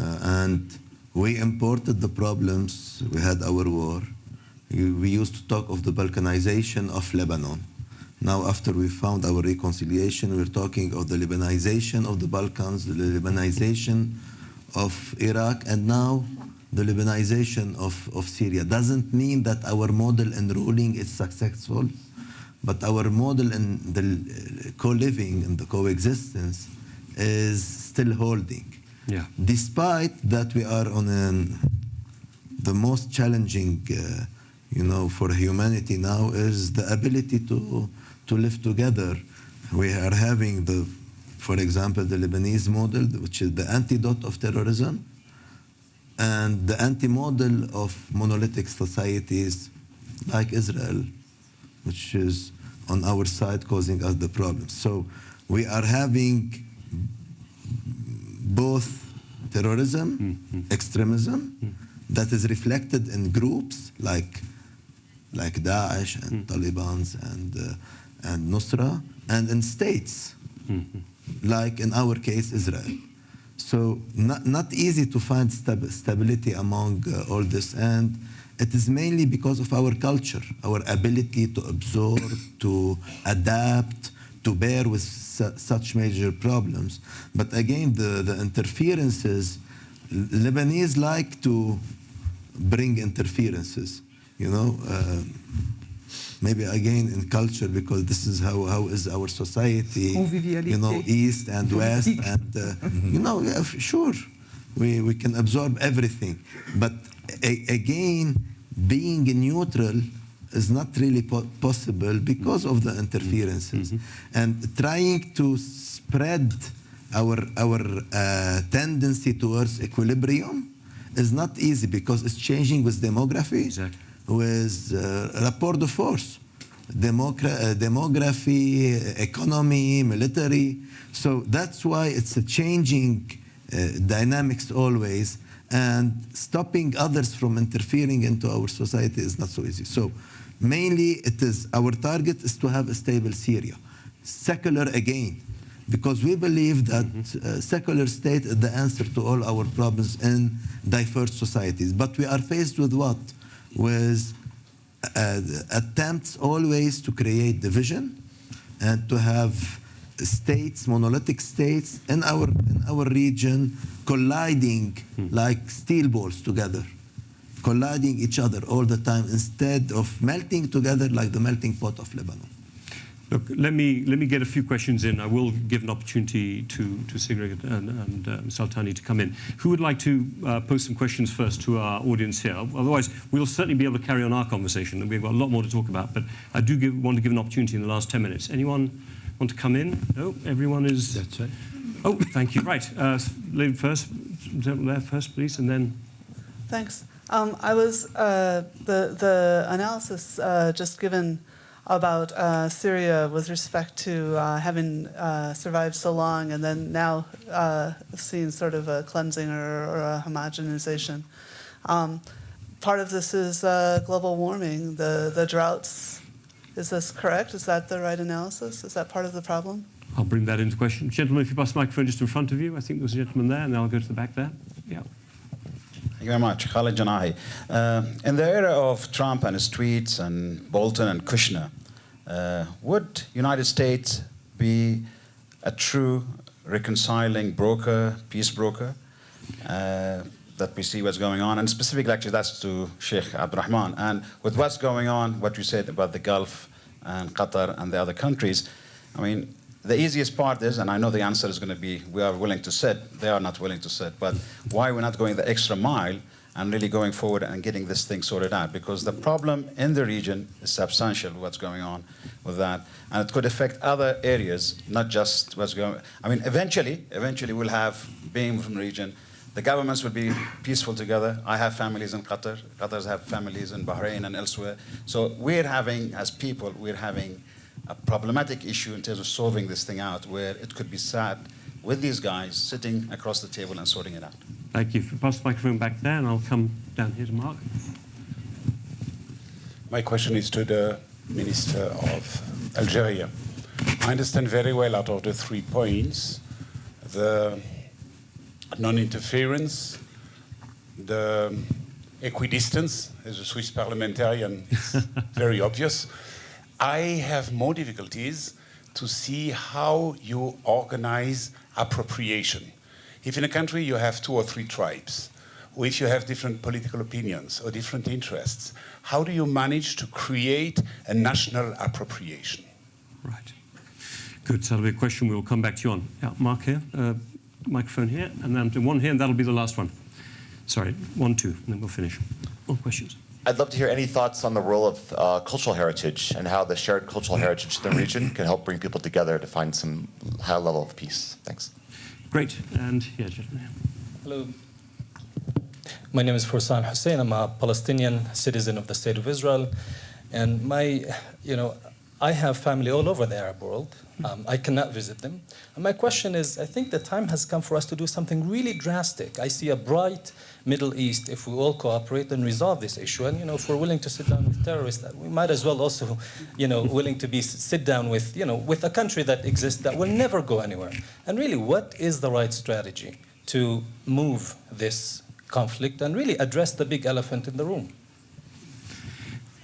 uh, and we imported the problems. We had our war. We used to talk of the Balkanization of Lebanon. Now, after we found our reconciliation, we're talking of the Lebanization of the Balkans, the Lebanization of Iraq, and now the Lebanization of, of Syria. Doesn't mean that our model in ruling is successful, but our model in the co-living and the coexistence is still holding. Yeah. Despite that we are on an, the most challenging, uh, you know, for humanity now is the ability to, to live together. We are having the, for example, the Lebanese model, which is the antidote of terrorism, and the anti-model of monolithic societies like Israel, which is on our side causing us the problems. So we are having both terrorism, mm -hmm. extremism, mm -hmm. that is reflected in groups like like Daesh and mm -hmm. Taliban and uh, and Nusra, and in states like in our case Israel. So not, not easy to find stab stability among uh, all this, and it is mainly because of our culture, our ability to absorb, to adapt, to bear with su such major problems. But again, the, the interferences, Lebanese like to bring interferences, you know, uh, maybe again in culture because this is how, how is our society, you know, east and west and, uh, you know, yeah, sure, we, we can absorb everything. But again, being neutral is not really po possible because of the interferences. Mm -hmm. And trying to spread our, our uh, tendency towards equilibrium is not easy because it's changing with demography, exactly. with uh, rapport de force, Demogra uh, demography, economy, military. So that's why it's a changing uh, dynamics always and stopping others from interfering into our society is not so easy. So Mainly, it is our target is to have a stable Syria. secular again, because we believe that uh, secular state is the answer to all our problems in diverse societies. But we are faced with what? With uh, attempts always to create division and to have states, monolithic states in our in our region colliding like steel balls together, colliding each other all the time instead of melting together like the melting pot of Lebanon. Look, let me let me get a few questions in. I will give an opportunity to to Sigrid and, and uh, Saltani to come in. Who would like to uh, pose some questions first to our audience here? Otherwise, we'll certainly be able to carry on our conversation, and we've got a lot more to talk about. But I do give, want to give an opportunity in the last ten minutes. Anyone want to come in? No, everyone is. That's right. Oh, thank you. Right, uh, lady first, there first, please, and then. Thanks. Um, I was uh, the the analysis uh, just given about uh, Syria with respect to uh, having uh, survived so long and then now uh, seeing sort of a cleansing or, or a homogenization. Um, part of this is global warming, the the droughts. Is this correct? Is that the right analysis? Is that part of the problem? I'll bring that into question. Gentlemen, if you pass the microphone just in front of you, I think there was a gentleman there, and then I'll go to the back there. Yeah. Thank you very much. Khalid Janahi. Uh, in the era of Trump and his tweets and Bolton and Kushner, uh, would United States be a true reconciling broker, peace broker? Uh, that we see what's going on, and specifically, actually, that's to Sheikh Abdurrahman. And with what's going on, what you said about the Gulf and Qatar and the other countries, I mean, the easiest part is, and I know the answer is going to be, we are willing to sit. They are not willing to sit. But why we're not going the extra mile and really going forward and getting this thing sorted out? Because the problem in the region is substantial. What's going on with that, and it could affect other areas, not just what's going. I mean, eventually, eventually we'll have being from the region. The governments will be peaceful together. I have families in Qatar. Qatars have families in Bahrain and elsewhere. So we're having, as people, we're having a problematic issue in terms of solving this thing out, where it could be sat with these guys sitting across the table and sorting it out. Thank you. If you pass the microphone back there, and I'll come down here to Mark. My question is to the Minister of Algeria. I understand very well out of the three points the non-interference, the equidistance, as a Swiss parliamentarian, it's very obvious. I have more difficulties to see how you organize appropriation. If in a country you have two or three tribes, or if you have different political opinions or different interests, how do you manage to create a national appropriation? Right. Good. That'll be a question we'll come back to you on. Yeah, Mark here, uh, microphone here, and then one here, and that'll be the last one. Sorry, one, two, and then we'll finish. More questions? I'd love to hear any thoughts on the role of uh, cultural heritage and how the shared cultural heritage in the region can help bring people together to find some high level of peace. Thanks. Great. And yeah, gentlemen. Hello. My name is Forsan Hussein. I'm a Palestinian citizen of the State of Israel. And my, you know, I have family all over the Arab world. Um, I cannot visit them. And my question is, I think the time has come for us to do something really drastic. I see a bright Middle East if we all cooperate and resolve this issue. And, you know, if we're willing to sit down with terrorists, we might as well also, you know, willing to be sit down with, you know, with a country that exists that will never go anywhere. And really, what is the right strategy to move this conflict and really address the big elephant in the room?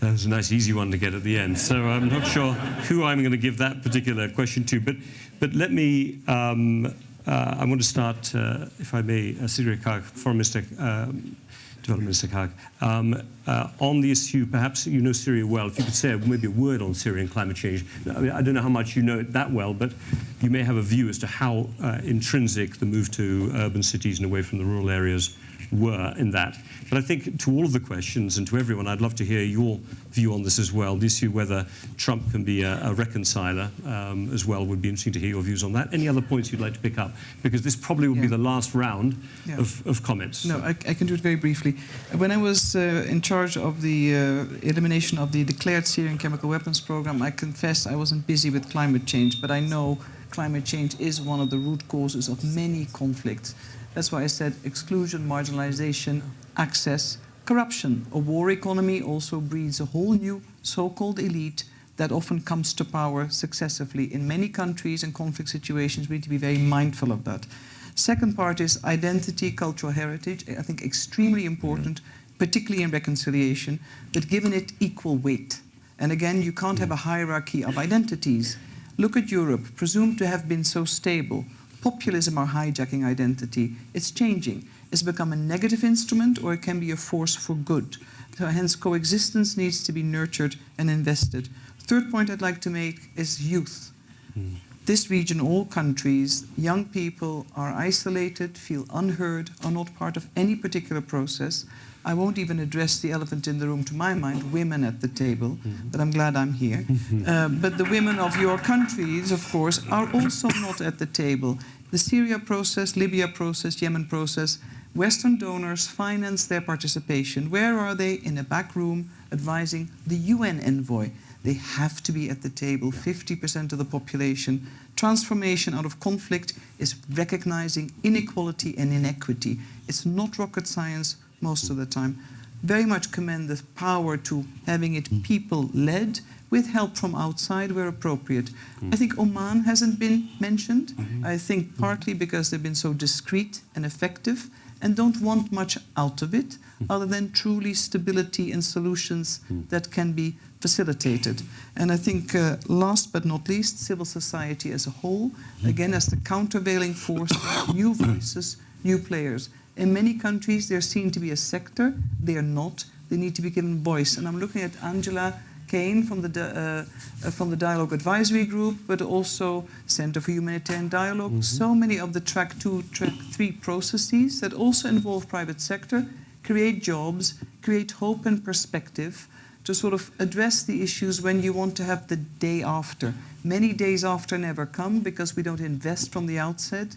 That was a nice, easy one to get at the end. So I'm not sure who I'm going to give that particular question to. But, but let me, um, uh, I want to start, uh, if I may, uh, Foreign Minister, um, Development Minister Kaag, um, uh, on the issue, perhaps you know Syria well. If you could say maybe a word on Syrian climate change. I, mean, I don't know how much you know it that well, but you may have a view as to how uh, intrinsic the move to urban cities and away from the rural areas were in that. But I think to all of the questions and to everyone, I'd love to hear your view on this as well. The issue whether Trump can be a, a reconciler um, as well would be interesting to hear your views on that. Any other points you'd like to pick up? Because this probably will Yeah. be the last round Yeah. of, of comments. No, I, I can do it very briefly. When I was uh, in charge of the uh, elimination of the declared Syrian chemical weapons program, I confess I wasn't busy with climate change, but I know climate change is one of the root causes of many conflicts. That's why I said exclusion, marginalization, access, corruption. A war economy also breeds a whole new so-called elite that often comes to power successively. In many countries and conflict situations, we need to be very mindful of that. Second part is identity, cultural heritage. I think extremely important, particularly in reconciliation, but given it equal weight. And again, you can't have a hierarchy of identities. Look at Europe, presumed to have been so stable. Populism are hijacking identity. It's changing. It's become a negative instrument or it can be a force for good. So hence coexistence needs to be nurtured and invested. Third point I'd like to make is youth. Hmm. This region, all countries, young people are isolated, feel unheard, are not part of any particular process. I won't even address the elephant in the room, to my mind, women at the table, but I'm glad I'm here. Uh, but the women of your countries, of course, are also not at the table. The Syria process, Libya process, Yemen process, Western donors finance their participation. Where are they? In a back room advising the UN envoy. They have to be at the table, 50% of the population. Transformation out of conflict is recognizing inequality and inequity. It's not rocket science most of the time. Very much commend the power to having it people-led with help from outside where appropriate. I think Oman hasn't been mentioned. Mm-hmm. I think partly because they've been so discreet and effective and don't want much out of it mm. other than truly stability and solutions mm. that can be facilitated. And I think uh, last but not least, civil society as a whole, mm. again as the countervailing force, new voices, new players. In many countries, they're seen to be a sector. They are not. They need to be given voice. And I'm looking at Angela Kane from the, uh, uh, from the Dialogue Advisory Group, but also Center for Humanitarian Dialogue. So many of the track two, track three processes that also involve private sector, create jobs, create hope and perspective to sort of address the issues when you want to have the day after. Many days after never come because we don't invest from the outset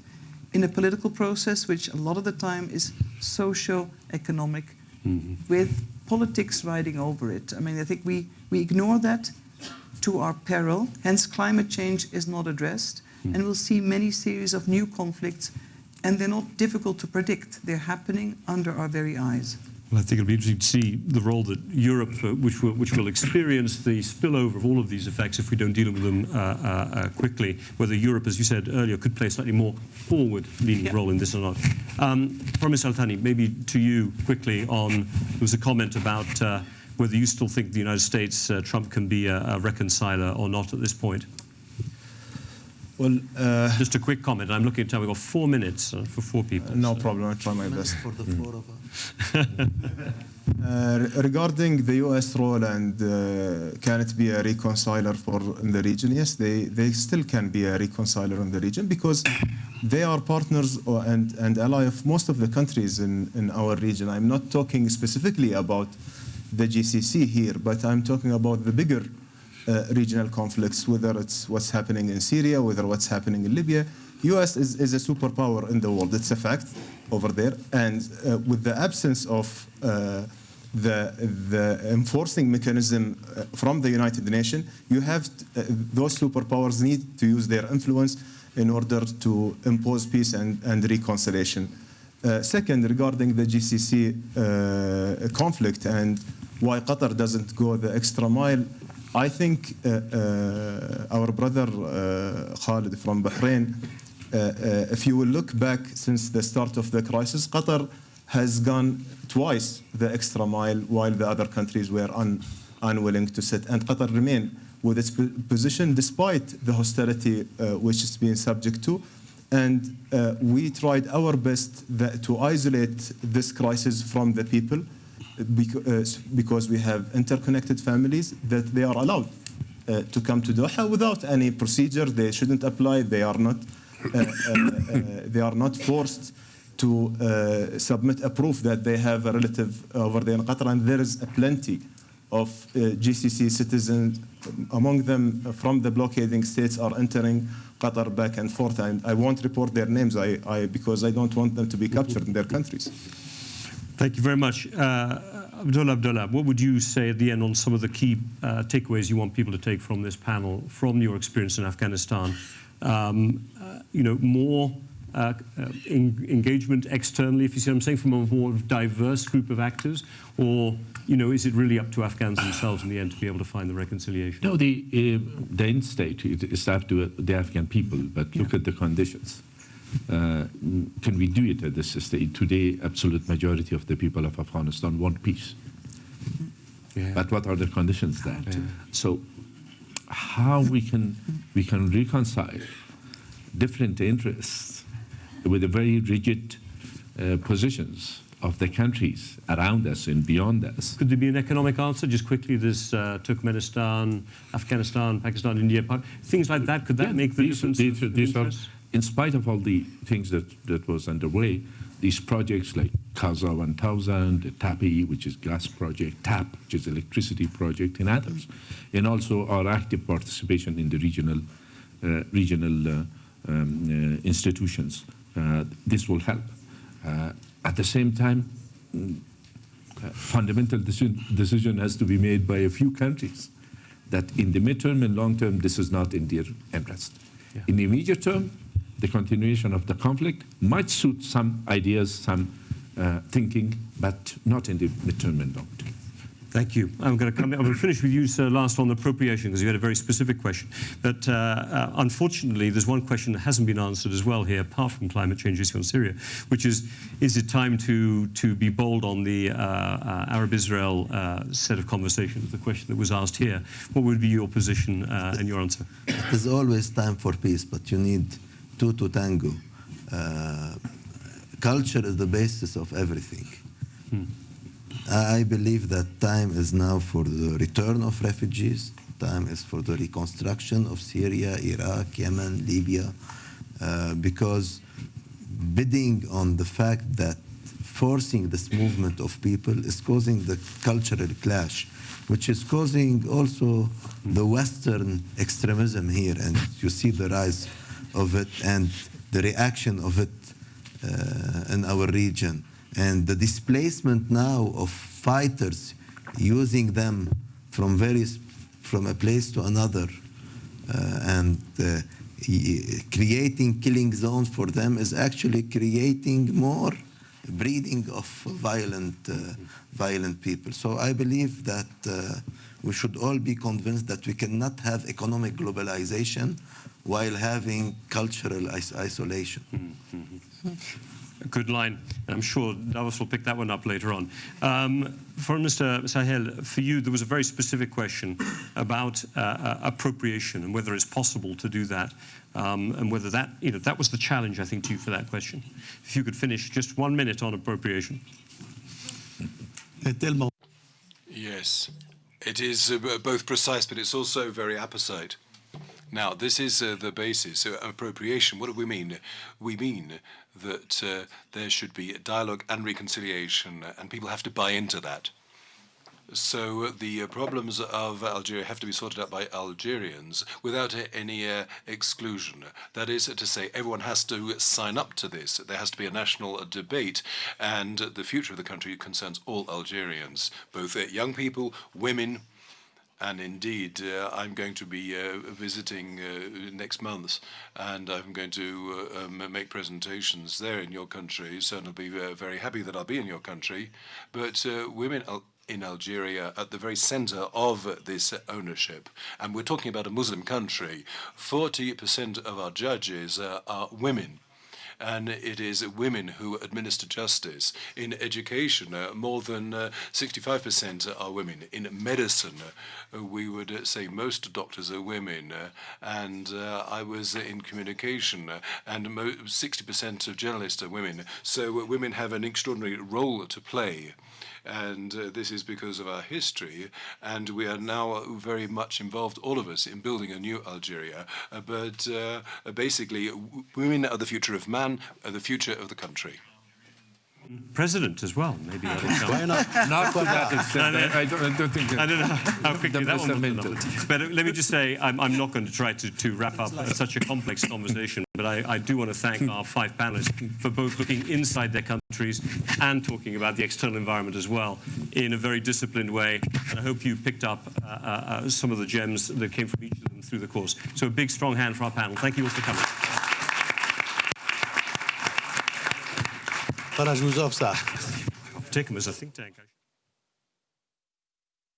in a political process, which a lot of the time is socio-economic, mm-hmm. with politics riding over it. I mean, I think we, we ignore that to our peril. Hence, climate change is not addressed, mm. and we'll see many series of new conflicts, and they're not difficult to predict. They're happening under our very eyes. I think it'll be interesting to see the role that Europe, uh, which, will, which will experience the spillover of all of these effects if we don't deal with them uh, uh, uh, quickly, whether Europe, as you said earlier, could play a slightly more forward-leaning role in this or not. Um, Promise Al-Thani, maybe to you quickly on, there was a comment about uh, whether you still think the United States, uh, Trump can be a, a reconciler or not at this point. Well, uh, Just a quick comment. I'm looking at time. We've got four minutes uh, for four people. no so- problem. I'll try my best. For the four of us. Uh, regarding the U.S. role and uh, can it be a reconciler for in the region? Yes, they, they still can be a reconciler in the region because they are partners or, and, and ally of most of the countries in, in our region. I'm not talking specifically about the GCC here, but I'm talking about the bigger uh, regional conflicts, whether it's what's happening in Syria, whether what's happening in Libya. U.S. is, is a superpower in the world. It's a fact over there. And uh, with the absence of uh, the, the enforcing mechanism uh, from the United Nations, you have uh, those superpowers need to use their influence in order to impose peace and, and reconciliation. Uh, second, regarding the GCC conflict and why Qatar doesn't go the extra mile, I think uh, uh, our brother uh, Khalid from Bahrain, if you will look back since the start of the crisis, Qatar has gone twice the extra mile while the other countries were un, unwilling to sit. And Qatar remained with its position despite the hostility uh, which it's been subject to. And uh, we tried our best that, to isolate this crisis from the people beca- uh, because we have interconnected families that they are allowed uh, to come to Doha without any procedure. They shouldn't apply. They are not. Uh, they are not forced to uh, submit a proof that they have a relative over there in Qatar, and there is plenty of uh, GCC citizens, among them from the blockading states, are entering Qatar back and forth. And I won't report their names I, I, because I don't want them to be captured in their countries. Thank you very much. Uh, Abdullah Abdullah, what would you say at the end on some of the key uh, takeaways you want people to take from this panel, from your experience in Afghanistan? Um, uh, you know, more uh, uh, en- engagement externally, if you see what I'm saying, from a more diverse group of actors? Or, you know, is it really up to Afghans themselves in the end to be able to find the reconciliation? No, the, uh, the end state is up to uh, the Afghan people, but look at the conditions. Uh, can we do it at this stage? Today, absolute majority of the people of Afghanistan want peace. Yeah. But what are the conditions there? So, how we can we can reconcile different interests with the very rigid uh, positions of the countries around us and beyond us? Could there be an economic answer? Just quickly, there's uh, Turkmenistan, Afghanistan, Pakistan, India, Pa- things like that. Could that Yeah, make the these, difference? These, of- of these are, interest? In spite of all the things that, that was underway, these projects like CASA 1000, the TAPI, which is gas project, TAP, which is electricity project, and others, and also our active participation in the regional, uh, regional uh, um, uh, institutions. Uh, this will help. Uh, at the same time, uh, fundamental decision, decision has to be made by a few countries that in the midterm and long term, this is not in their interest. In the immediate term, the continuation of the conflict might suit some ideas, some uh, thinking, but not in the midterm and long term. Thank you. I'm going to come. I'm going to finish with you, sir, last on the appropriation because you had a very specific question. But uh, uh, unfortunately, there's one question that hasn't been answered as well here, apart from climate change issue on Syria, which is: Is it time to to be bold on the uh, uh, Arab-Israel uh, set of conversations? The question that was asked here. What would be your position uh, and your answer? There's always time for peace, but you need two to tango. Uh, culture is the basis of everything. I I believe that time is now for the return of refugees. Time is for the reconstruction of Syria, Iraq, Yemen, Libya, uh, because bidding on the fact that forcing this movement of people is causing the cultural clash, which is causing also the Western extremism here, and you see the rise of it and the reaction of it uh, in our region, and the displacement now of fighters using them from various from a place to another, uh, and uh, creating killing zones for them is actually creating more breeding of violent, uh, violent people. So I believe that uh, we should all be convinced that we cannot have economic globalization while having cultural is- isolation. A good line. I'm sure Davos will pick that one up later on. Um, for Mr. Sahel, for you, there was a very specific question about uh, uh, appropriation and whether it's possible to do that, um, and whether that, you know, that was the challenge, I think, to you for that question. If you could finish just one minute on appropriation. Yes, it is uh, both precise, but it's also very apposite. Now, this is uh, the basis. Uh, appropriation, what do we mean? We mean that uh, there should be dialogue and reconciliation, and people have to buy into that. So uh, the uh, problems of Algeria have to be sorted out by Algerians without any uh, exclusion. That is to say, everyone has to sign up to this. There has to be a national uh, debate, and the future of the country concerns all Algerians, both uh, young people, women, and indeed, uh, I'm going to be uh, visiting uh, next month, and I'm going to uh, um, make presentations there in your country. So I'll be uh, very happy that I'll be in your country. But uh, women Al- in Algeria at the very center of this ownership, and we're talking about a Muslim country. 40% of our judges uh, are women and it is women who administer justice. In education, uh, more than uh, 65% are women. In medicine, uh, we would uh, say most doctors are women. uh, and uh, I was in communication, uh, and 60% of journalists are women. So uh, women have an extraordinary role to play. And uh, this is because of our history, and we are now very much involved, all of us, in building a new Algeria. Uh, but uh, basically, women are the future of man, are the future of the country. President as well, maybe. Why not? Not to that extent. I, I, don't, I don't think. I don't know how quickly that one develop. But uh, let me just say, I'm, I'm not going to try to, to wrap up such a complex conversation, but I, I do want to thank our five panelists for both looking inside their countries and talking about the external environment as well in a very disciplined way. And I hope you picked up uh, uh, uh, some of the gems that came from each of them through the course. So a big, strong hand for our panel. Thank you all for coming. Voilà, je vous offre ça. Take them as a think tank.